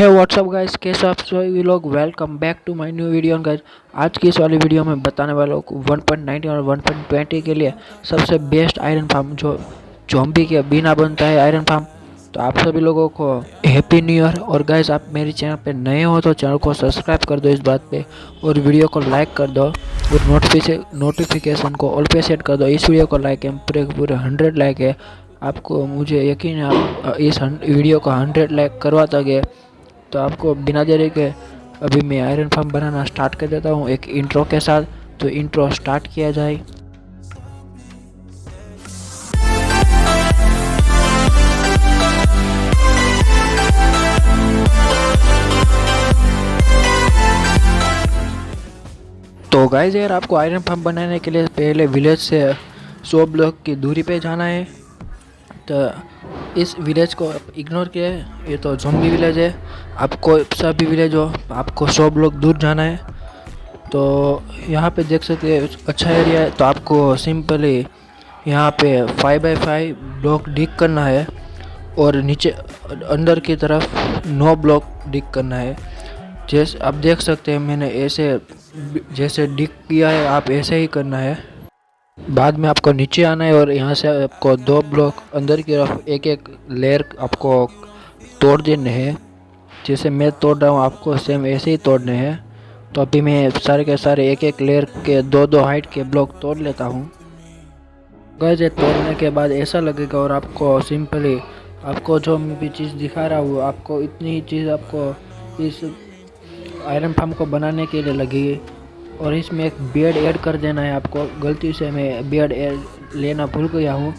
है WhatsApp guys कैसे आप सभी लोग? Welcome back to my new video guys आज की इस वाली वीडियो में बताने वाला हूँ 1.19 और 1.20 के लिए सबसे बेस्ट आयरन फार्म जो जॉम्बी के बिना बनता है आयरन फार्म तो आप सभी लोगों को हैप्पी न्यू ईयर और गाइस आप मेरे चैनल पे नए हो तो चैनल को सब्सक्राइब कर दो इस बात पे, और वीडियो को लाइक कर दो, और नोटिफिकेशन को ऑल पे सेट कर दो। इस वीडियो को लाइक है पूरे पूरे हंड्रेड लाइक है। आपको मुझे यकीन है, आप इस वीडियो को हंड्रेड लाइक करवा दोगे। तो आपको बिना देरी के अभी मैं आयरन फार्म बनाना स्टार्ट कर देता हूँ एक इंट्रो के साथ। तो इंट्रो स्टार्ट किया जाए। तो गाइज़ यार आपको आयरन फार्म बनाने के लिए पहले विलेज से सौ ब्लॉक की दूरी पे जाना है तो इस विलेज को आप इग्नोर है। ये तो जोम्बी विलेज है। आपको भी विलेज हो, आपको सौ ब्लॉक दूर जाना है। तो यहाँ पे देख सकते हैं अच्छा एरिया है। तो आपको सिंपली यहाँ पे five by five block dig करना है और नीचे, अंदर की तरफ़ नौ ब्लॉक डिक करना है। जैसे आप देख सकते हैं, मैंने ऐसे, जैसे डिक किया है, आप ऐसे ही करना है। बाद में आपको नीचे आना है और यहाँ से आपको दो ब्लॉक अंदर की तरफ़ एक एक लेयर आपको तोड़ देने हैं। जैसे मैं तोड़ रहा हूँ, आपको सेम ऐसे ही तोड़ने हैं। तो अभी मैं सारे के सारे एक एक लेयर के दो दो हाइट के ब्लॉक तोड़ लेता हूँ। गैस तोड़ने के बाद ऐसा लगेगा और आपको सिंपली आपको जो मैं भी चीज़ दिखा रहा हूँ, आपको इतनी ही चीज़ आपको इस आयरन फार्म को बनाने के लिए लगेगी और इसमें एक बेड ऐड कर देना है आपको। गलती से मैं बेड लेना भूल गया हूँ।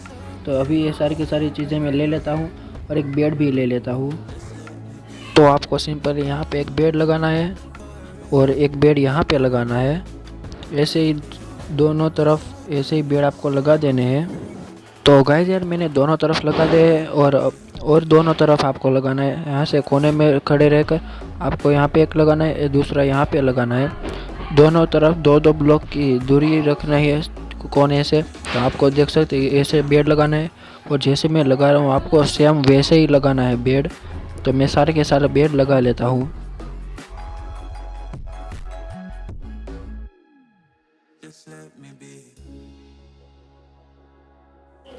तो अभी ये सारी की सारी चीज़ें मैं ले लेता हूँ और एक बेड भी ले लेता हूँ। तो आपको सिंपल यहाँ पे एक बेड लगाना है और एक बेड यहाँ पे लगाना है। ऐसे ही दोनों तरफ़ ऐसे ही बेड आपको लगा देने हैं। तो गाइस यार, मैंने दोनों तरफ़ लगा दे और और दोनों तरफ़ आपको लगाना है। यहाँ से कोने में खड़े रहकर आपको यहाँ पे एक लगाना है, दूसरा यहाँ पे लगाना है। दोनों तरफ़ दो दो ब्लॉक की दूरी रखना है कोने से। तो आपको देख सकते हैं, ऐसे बेड लगाना है और जैसे मैं लगा रहा हूँ, आपको सेम वैसे ही लगाना है बेड। तो मैं सारे के सारे बेड लगा लेता हूँ।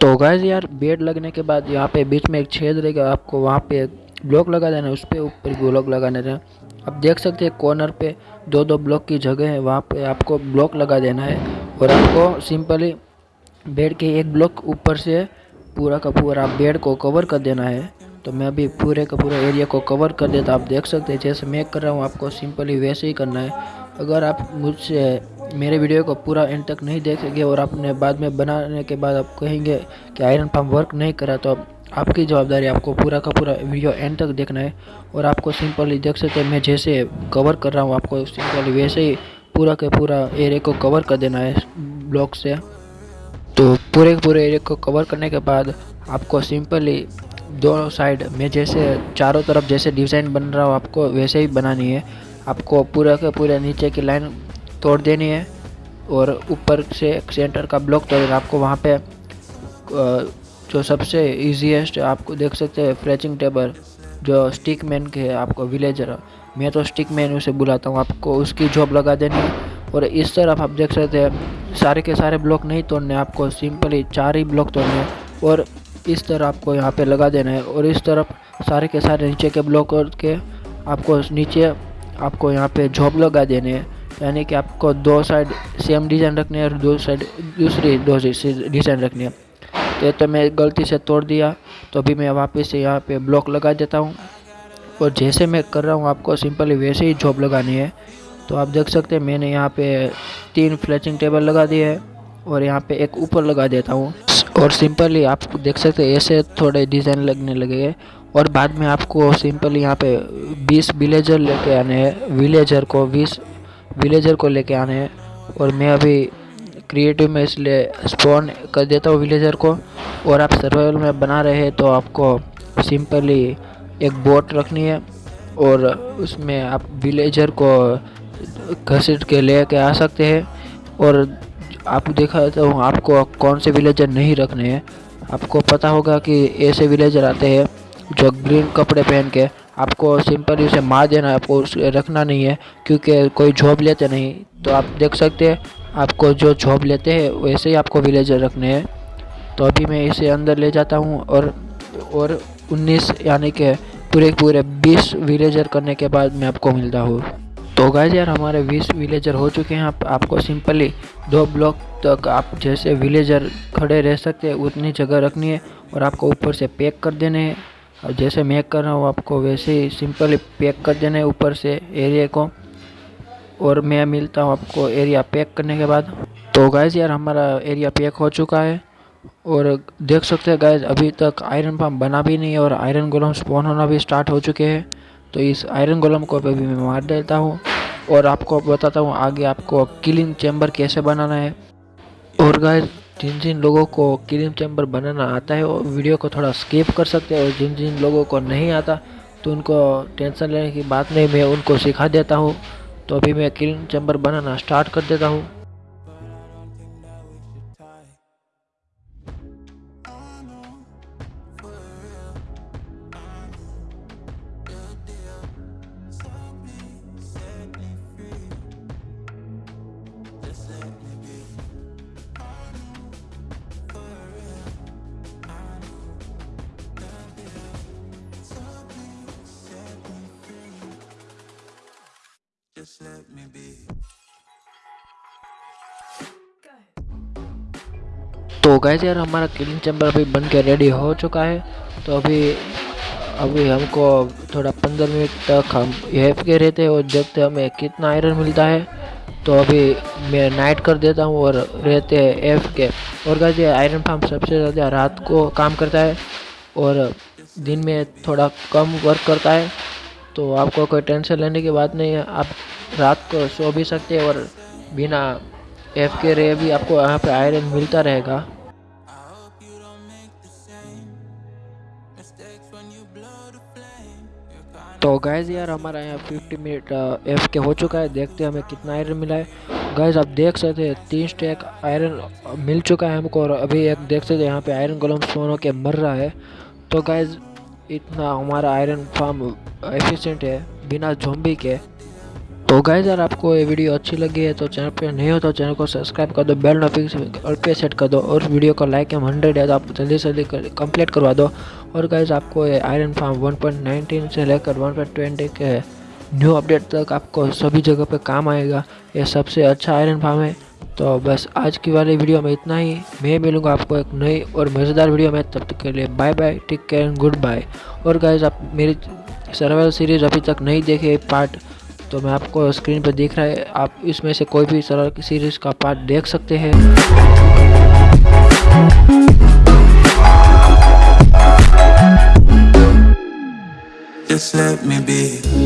तो गैस यार, बेड लगने के बाद यहाँ पे बीच में एक छेद रहेगा, आपको वहाँ पे ब्लॉक लगा देना है उस पर ऊपर ब्लॉक लगा देना। आप देख सकते हैं कॉर्नर पे दो दो ब्लॉक की जगह है, वहाँ पे आपको ब्लॉक लगा देना है और आपको सिंपली बेड के एक ब्लॉक ऊपर से पूरा का पूरा आप बेड को कवर कर देना है। तो मैं अभी पूरे का पूरा एरिया को कवर कर देता आप देख सकते हैं, जैसे मैं कर रहा हूँ, आपको सिंपली वैसे ही करना है। अगर आप मुझसे मेरे वीडियो को पूरा एंड तक नहीं देखेंगे और आपने बाद में बनाने के बाद आप कहेंगे कि आयरन पम्प वर्क नहीं करा तो आपकी जवाबदारी आपको पूरा का पूरा वीडियो एंड तक देखना है और आपको सिंपली देख सकते हैं, मैं जैसे कवर कर रहा हूँ, आपको सिंपली वैसे ही पूरा के पूरा एरिया को कवर कर देना है ब्लॉक से। तो पूरे पूरे एरिया को कवर करने के बाद आपको सिंपली दोनों साइड में जैसे चारों तरफ़ जैसे डिज़ाइन बन रहा हो, आपको वैसे ही बनानी है। आपको पूरा के पूरे नीचे की लाइन तोड़ देनी है और ऊपर से सेंटर का ब्लॉक तोड़ आपको वहाँ पे जो सबसे ईजीएस्ट आपको देख सकते हैं फ्रेचिंग टेबल जो स्टिक मैन के आपको विलेजर मैं तो स्टिक मैन उसे बुलाता हूँ, आपको उसकी जॉब लगा देनी। है और इस तरफ़ आप देख सकते हैं, सारे के सारे ब्लॉक नहीं तोड़ने, आपको सिंपली चार ही ब्लॉक तोड़ने और इस तरह आपको यहाँ पे लगा देना है। और इस तरफ़ सारे के सारे नीचे के ब्लॉक के आपको नीचे आपको यहाँ पे जॉब लगा देने हैं। यानी कि आपको दो साइड सेम डिज़ाइन रखने है और दो साइड दूसरी दो डिज़ाइन रखनी है। तो तो मैं गलती से तोड़ दिया तो अभी मैं वापस से यहाँ पे ब्लॉक लगा देता हूँ। और जैसे मैं कर रहा हूँ, आपको सिंपली वैसे ही जॉब लगानी है। तो आप देख सकते हैं, मैंने यहाँ पे तीन फ्लैचिंग टेबल लगा दिए है और यहाँ पे एक ऊपर लगा देता हूँ। और सिंपली आप देख सकते हैं, ऐसे थोड़े डिज़ाइन लगने लगे और बाद में आपको सिंपली यहाँ पे 20 विलेजर लेके आने हैं। विलेजर को 20 विलेजर को लेके आने हैं। और मैं अभी क्रिएटिव में इसलिए स्पॉन कर देता हूँ विलेजर को। और आप सर्वाइवल में बना रहे हैं तो आपको सिंपली एक बोट रखनी है और उसमें आप विलेजर को घसीट के ले के आ सकते हैं। और आप देखा तो आपको कौन से विलेजर नहीं रखने हैं। आपको पता होगा कि ऐसे विलेजर आते हैं जो ग्रीन कपड़े पहन के आपको सिंपली उसे मार देना, आपको उसे रखना नहीं है, क्योंकि कोई जॉब लेते नहीं। तो आप देख सकते हैं आपको जो जॉब लेते हैं वैसे ही आपको विलेजर रखने हैं। तो अभी मैं इसे अंदर ले जाता हूँ और और 19 यानी कि पूरे पूरे 20 विलेजर करने के बाद मैं आपको मिलता हूँ। तो गाइज़ यार हमारे 20 विलेजर हो चुके हैं। आप, आपको सिंपली दो ब्लॉक तक आप जैसे विलेजर खड़े रह सकते हैं उतनी जगह रखनी है और आपको ऊपर से पैक कर देने हैं। और जैसे मैं कर रहा हूँ आपको वैसे ही सिंपली पैक कर देना ऊपर से एरिया को। और मैं मिलता हूँ आपको एरिया पैक करने के बाद। तो गाइज़ यार, हमारा एरिया पैक हो चुका है। और देख सकते हैं गाइज़ अभी तक आयरन पम्प बना भी नहीं है और आयरन गोलम स्पॉन होना भी स्टार्ट हो चुके हैं। तो इस आयरन गोलम को अभी मैं मार देता हूँ और आपको बताता हूँ आगे आपको किलिंग चैम्बर कैसे बनाना है। और गाइज़ जिन जिन लोगों को किलिंग चैम्बर बनाना आता है, वो वीडियो को थोड़ा स्किप कर सकते हैं। और जिन जिन लोगों को नहीं आता तो उनको टेंशन लेने की बात नहीं, मैं उनको सिखा देता हूँ। तो अभी मैं किलिंग चैम्बर बनाना स्टार्ट कर देता हूँ। Just let me be. तो गैस यार, हमारा किलिंग चैम्बर अभी बन के रेडी हो चुका है। तो अभी अभी हमको थोड़ा पंद्रह मिनट तक हम एफ़ के रहते हैं और देखते हमें कितना आयरन मिलता है तो अभी मैं नाइट कर देता हूँ और रहते हैं एफ़ के। और गैस ये आयरन फार्म सबसे ज़्यादा रात को काम करता है और दिन में थोड़ा कम वर्क करता है। तो आपको कोई टेंशन लेने की बात नहीं है। आप रात को सो भी सकते हैं और बिना एफ़ के रे भी आपको यहाँ पे आयरन मिलता रहेगा। तो गैज़ यार, हमारा यहाँ 50 मिनट एफ़ के हो चुका है। देखते हैं हमें कितना आयरन मिला है। गैज़ आप देख सकते हैं, तीन स्टैक आयरन मिल चुका है हमको और अभी एक देख सकते हैं, यहाँ पे आयरन गोलम स्पोन होके मर रहा है। तो गैज़ इतना हमारा आयरन फार्म एफिशिएंट है, बिना जोम्बी के। तो गाइज़ अगर आपको ये वीडियो अच्छी लगी है तो चैनल पे नहीं हो तो चैनल को सब्सक्राइब कर दो बेल नोटिफिकेशन पे सेट कर दो और वीडियो को लाइक एम हंड्रेड है तो आप जल्दी से जल्दी कंप्लीट करवा दो। और गाइज़ आपको ये आयरन फार्म 1.19 से लेकर 1.20 के न्यू अपडेट तक आपको सभी जगह पे काम आएगा। ये सबसे अच्छा आयरन फार्म है। तो बस आज की वाली वीडियो में इतना ही। मैं मिलूँगा आपको एक नई और मज़ेदार वीडियो में। तब तक के लिए bye bye take care and goodbye और गाइज़ आप मेरी सर्वाइवल सीरीज़ अभी तक नहीं देखे पार्ट तो मैं आपको स्क्रीन पर देख रहा है, आप इसमें से कोई भी सरल सीरीज़ का पार्ट देख सकते हैं Just let me be.